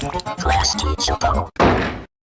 Class teacher.